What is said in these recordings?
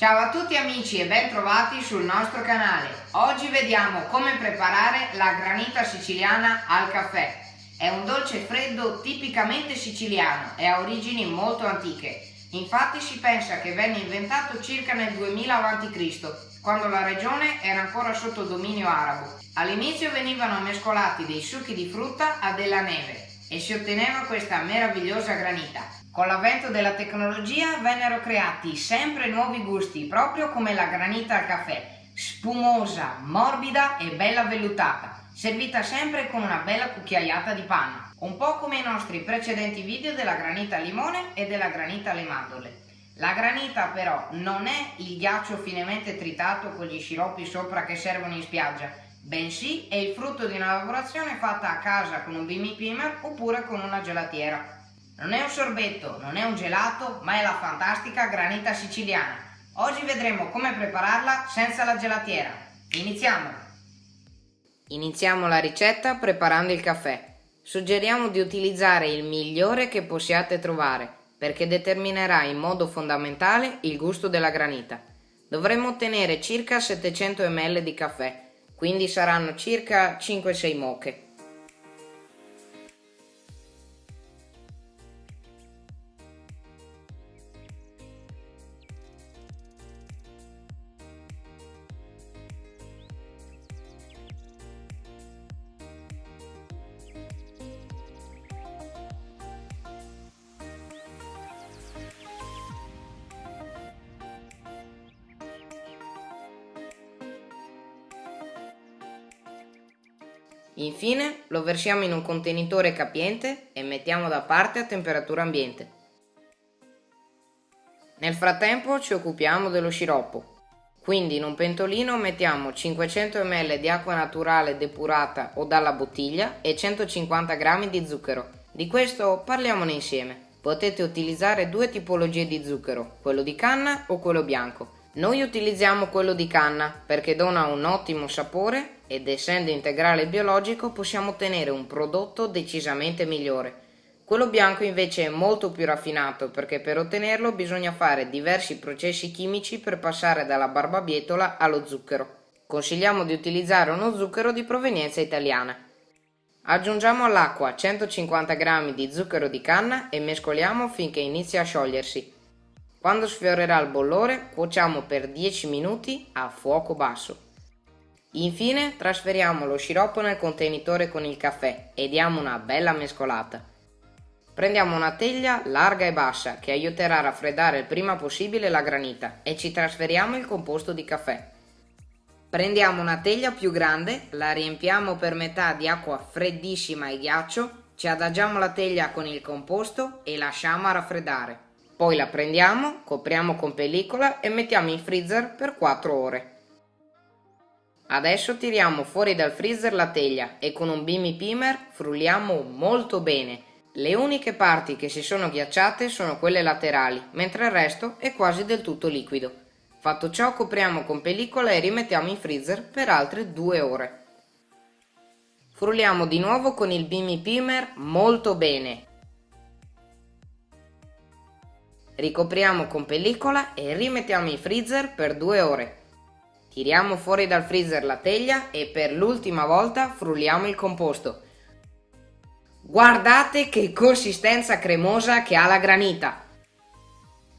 Ciao a tutti amici e ben trovati sul nostro canale. Oggi vediamo come preparare la granita siciliana al caffè. È un dolce freddo tipicamente siciliano e ha origini molto antiche. Infatti si pensa che venne inventato circa nel 2000 a.C., quando la regione era ancora sotto dominio arabo. All'inizio venivano mescolati dei succhi di frutta a della neve e si otteneva questa meravigliosa granita. Con l'avvento della tecnologia vennero creati sempre nuovi gusti, proprio come la granita al caffè, spumosa, morbida e bella vellutata, servita sempre con una bella cucchiaiata di panna, un po' come i nostri precedenti video della granita al limone e della granita alle mandorle. La granita però non è il ghiaccio finemente tritato con gli sciroppi sopra che servono in spiaggia, bensì è il frutto di una lavorazione fatta a casa con un bimbi primer oppure con una gelatiera. Non è un sorbetto, non è un gelato, ma è la fantastica granita siciliana. Oggi vedremo come prepararla senza la gelatiera. Iniziamo! Iniziamo la ricetta preparando il caffè. Suggeriamo di utilizzare il migliore che possiate trovare, perché determinerà in modo fondamentale il gusto della granita. Dovremo ottenere circa 700 ml di caffè, quindi saranno circa 5-6 moche. Infine lo versiamo in un contenitore capiente e mettiamo da parte a temperatura ambiente. Nel frattempo ci occupiamo dello sciroppo. Quindi in un pentolino mettiamo 500 ml di acqua naturale depurata o dalla bottiglia e 150 g di zucchero. Di questo parliamone insieme. Potete utilizzare due tipologie di zucchero, quello di canna o quello bianco. Noi utilizziamo quello di canna perché dona un ottimo sapore ed essendo integrale biologico possiamo ottenere un prodotto decisamente migliore. Quello bianco invece è molto più raffinato perché per ottenerlo bisogna fare diversi processi chimici per passare dalla barbabietola allo zucchero. Consigliamo di utilizzare uno zucchero di provenienza italiana. Aggiungiamo all'acqua 150 g di zucchero di canna e mescoliamo finché inizia a sciogliersi. Quando sfiorerà il bollore cuociamo per 10 minuti a fuoco basso. Infine trasferiamo lo sciroppo nel contenitore con il caffè e diamo una bella mescolata. Prendiamo una teglia larga e bassa che aiuterà a raffreddare il prima possibile la granita e ci trasferiamo il composto di caffè. Prendiamo una teglia più grande, la riempiamo per metà di acqua freddissima e ghiaccio, ci adagiamo la teglia con il composto e lasciamo a raffreddare. Poi la prendiamo, copriamo con pellicola e mettiamo in freezer per 4 ore. Adesso tiriamo fuori dal freezer la teglia e con un bimmy pimer frulliamo molto bene. Le uniche parti che si sono ghiacciate sono quelle laterali, mentre il resto è quasi del tutto liquido. Fatto ciò copriamo con pellicola e rimettiamo in freezer per altre due ore. Frulliamo di nuovo con il bimmy pimer molto bene. Ricopriamo con pellicola e rimettiamo in freezer per due ore. Tiriamo fuori dal freezer la teglia e per l'ultima volta frulliamo il composto. Guardate che consistenza cremosa che ha la granita!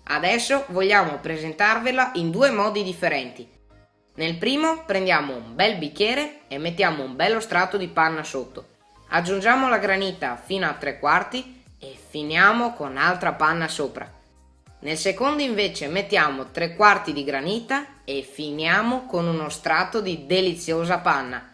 Adesso vogliamo presentarvela in due modi differenti. Nel primo prendiamo un bel bicchiere e mettiamo un bello strato di panna sotto. Aggiungiamo la granita fino a tre quarti e finiamo con altra panna sopra. Nel secondo invece mettiamo tre quarti di granita e finiamo con uno strato di deliziosa panna.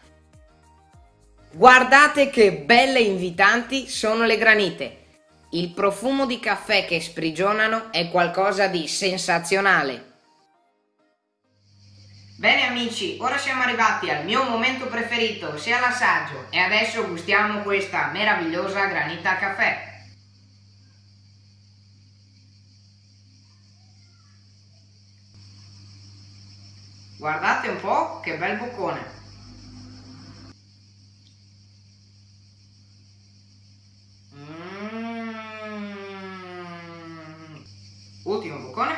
Guardate che belle invitanti sono le granite! Il profumo di caffè che sprigionano è qualcosa di sensazionale. Bene amici, ora siamo arrivati al mio momento preferito, ossia l'assaggio, e adesso gustiamo questa meravigliosa granita caffè. Guardate un po' che bel boccone! Mm. Ultimo boccone.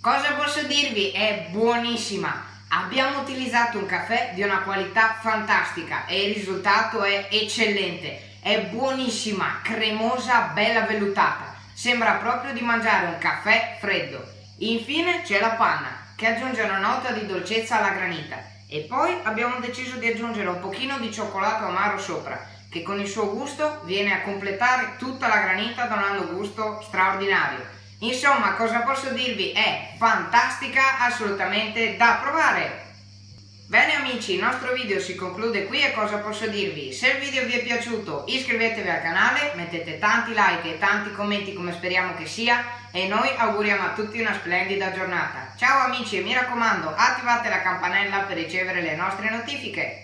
Cosa posso dirvi? È buonissima! Abbiamo utilizzato un caffè di una qualità fantastica e il risultato è eccellente. È buonissima, cremosa, bella vellutata. Sembra proprio di mangiare un caffè freddo. Infine c'è la panna, che aggiunge una nota di dolcezza alla granita. E poi abbiamo deciso di aggiungere un pochino di cioccolato amaro sopra, che con il suo gusto viene a completare tutta la granita donando gusto straordinario. Insomma, cosa posso dirvi? È fantastica, assolutamente da provare! Bene amici, il nostro video si conclude qui e cosa posso dirvi? Se il video vi è piaciuto iscrivetevi al canale, mettete tanti like e tanti commenti come speriamo che sia e noi auguriamo a tutti una splendida giornata. Ciao amici e mi raccomando attivate la campanella per ricevere le nostre notifiche.